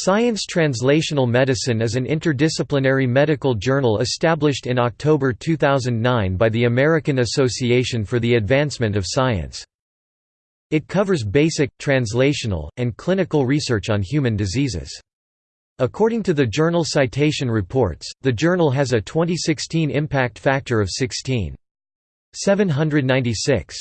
Science Translational Medicine is an interdisciplinary medical journal established in October 2009 by the American Association for the Advancement of Science. It covers basic, translational, and clinical research on human diseases. According to the Journal Citation Reports, the journal has a 2016 impact factor of 16.796.